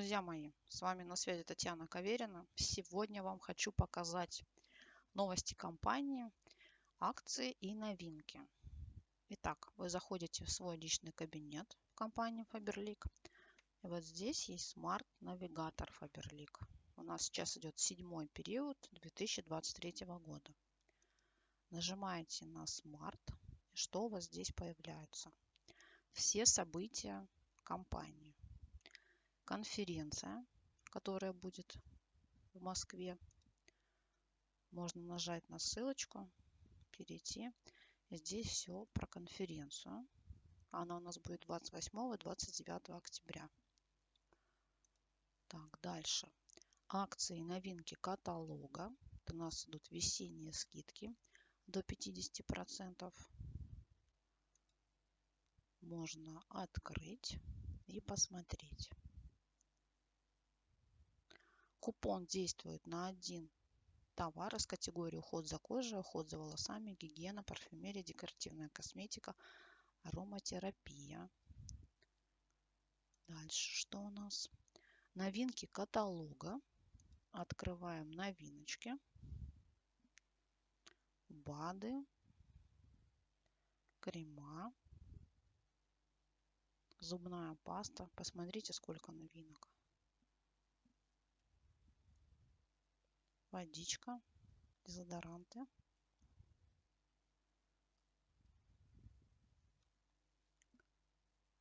Друзья мои, с вами на связи Татьяна Каверина. Сегодня вам хочу показать новости компании, акции и новинки. Итак, вы заходите в свой личный кабинет в компании Faberlic. И вот здесь есть смарт-навигатор Faberlic. У нас сейчас идет седьмой период 2023 года. Нажимаете на. И что у вас здесь появляется? Все события компании конференция, которая будет в Москве. Можно нажать на ссылочку, перейти. Здесь все про конференцию. Она у нас будет 28 и 29 октября. Так, дальше. Акции и новинки каталога. У нас идут весенние скидки до 50%. Можно открыть и посмотреть. Купон действует на один товар из категории уход за кожей, уход за волосами, гигиена, парфюмерия, декоративная косметика, ароматерапия. Дальше что у нас? Новинки каталога. Открываем новиночки. БАДы. Крема. Зубная паста. Посмотрите, сколько новинок. Водичка, дезодоранты.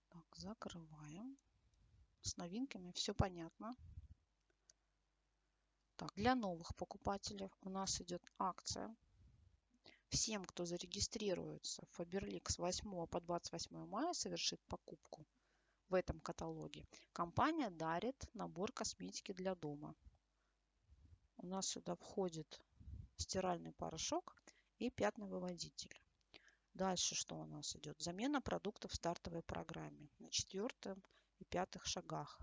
Так, закрываем. С новинками все понятно. Так, для новых покупателей у нас идет акция. Всем, кто зарегистрируется в Faberlic с 8 по 28 мая, совершит покупку в этом каталоге, компания дарит набор косметики для дома у нас сюда входит стиральный порошок и пятновыводитель. Дальше что у нас идет? Замена продуктов в стартовой программе на четвертом и пятых шагах.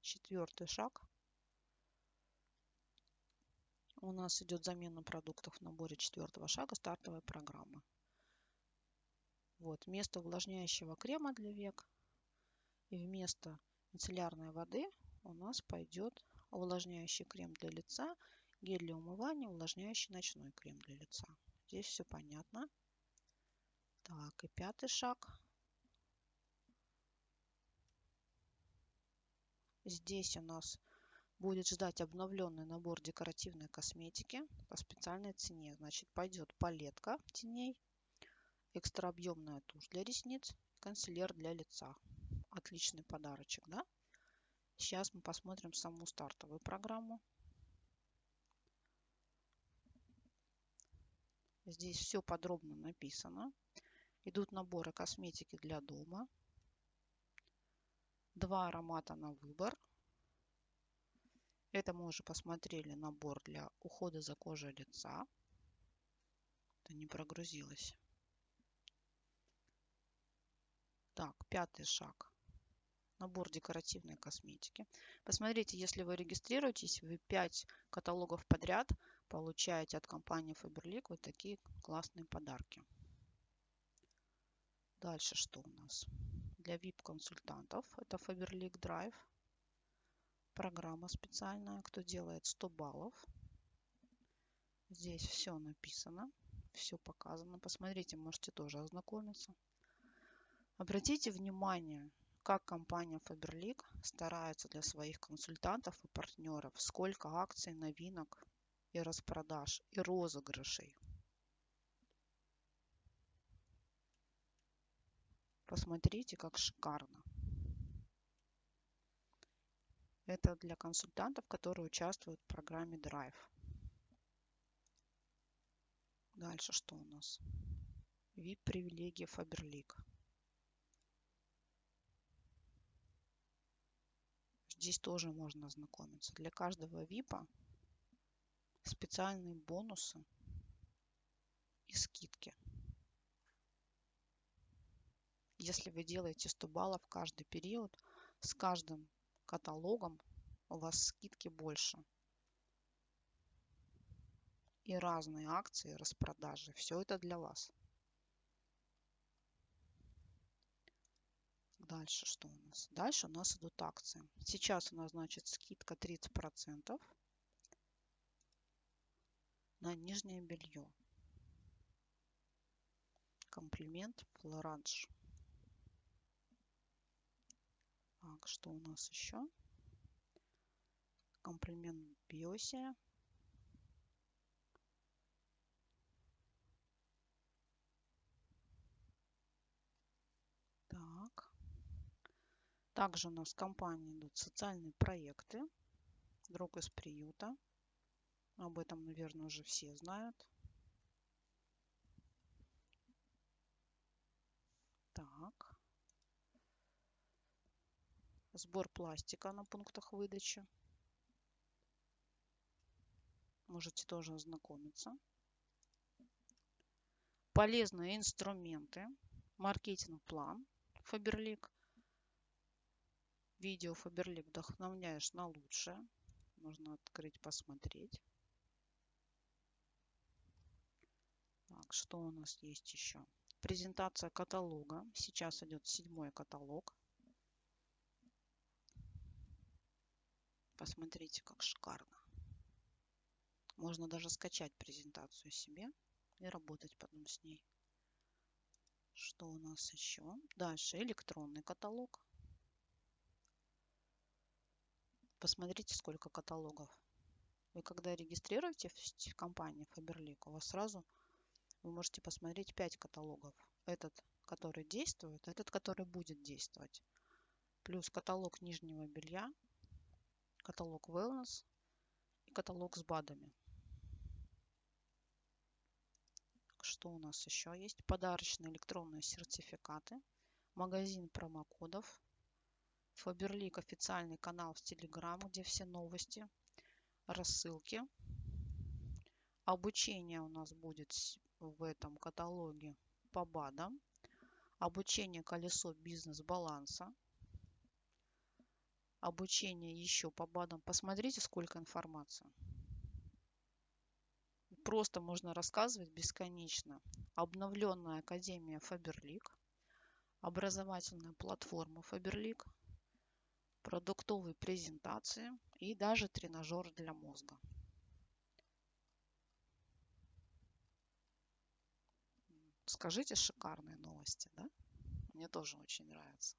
Четвертый шаг. У нас идет замена продуктов в наборе четвертого шага стартовой программы. Вот, вместо увлажняющего крема для век и вместо мицеллярной воды у нас пойдет увлажняющий крем для лица, гель для умывания, увлажняющий ночной крем для лица. Здесь все понятно. Так, и пятый шаг. Здесь у нас будет ждать обновленный набор декоративной косметики по специальной цене. Значит, пойдет палетка теней, экстра объемная тушь для ресниц, консилер для лица. Отличный подарочек, да? Сейчас мы посмотрим саму стартовую программу. Здесь все подробно написано. Идут наборы косметики для дома. Два аромата на выбор. Это мы уже посмотрели набор для ухода за кожей лица. Это не прогрузилось. Так, пятый шаг набор декоративной косметики. Посмотрите, если вы регистрируетесь, вы 5 каталогов подряд получаете от компании Faberlic вот такие классные подарки. Дальше что у нас? Для VIP-консультантов это Faberlic Drive. Программа специальная, кто делает 100 баллов. Здесь все написано, все показано. Посмотрите, можете тоже ознакомиться. Обратите внимание, как компания Faberlic старается для своих консультантов и партнеров, сколько акций, новинок и распродаж, и розыгрышей. Посмотрите, как шикарно. Это для консультантов, которые участвуют в программе Drive. Дальше что у нас? VIP-привилегии Faberlic. Здесь тоже можно ознакомиться. Для каждого VIP специальные бонусы и скидки. Если вы делаете 100 баллов каждый период, с каждым каталогом у вас скидки больше. И разные акции, распродажи. Все это для вас. Дальше что у нас? Дальше у нас идут акции. Сейчас у нас, значит, скидка 30% на нижнее белье. Комплимент Флоранж. Так, что у нас еще? Комплимент Биосе. Так. Также у нас в компании идут социальные проекты. Друг из приюта. Об этом, наверное, уже все знают. Так. Сбор пластика на пунктах выдачи. Можете тоже ознакомиться. Полезные инструменты. Маркетинг-план Фаберлик. Видео Фаберлик вдохновляешь на лучшее. Можно открыть, посмотреть. Так, что у нас есть еще? Презентация каталога. Сейчас идет седьмой каталог. Посмотрите, как шикарно. Можно даже скачать презентацию себе и работать потом с ней. Что у нас еще? Дальше электронный каталог. Посмотрите, сколько каталогов. Вы когда регистрируете в компании Faberlic, у вас сразу вы можете посмотреть 5 каталогов. Этот, который действует, этот, который будет действовать. Плюс каталог нижнего белья, каталог wellness и каталог с БАДами. Что у нас еще есть? Подарочные электронные сертификаты, магазин промокодов, Фаберлик официальный канал в Телеграм, где все новости, рассылки. Обучение у нас будет в этом каталоге по БАДам. Обучение колесо бизнес-баланса обучение еще по БАДам. Посмотрите, сколько информации. Просто можно рассказывать бесконечно. Обновленная Академия Фаберлик, образовательная платформа Фаберлик, продуктовые презентации и даже тренажер для мозга. Скажите шикарные новости, да? Мне тоже очень нравится.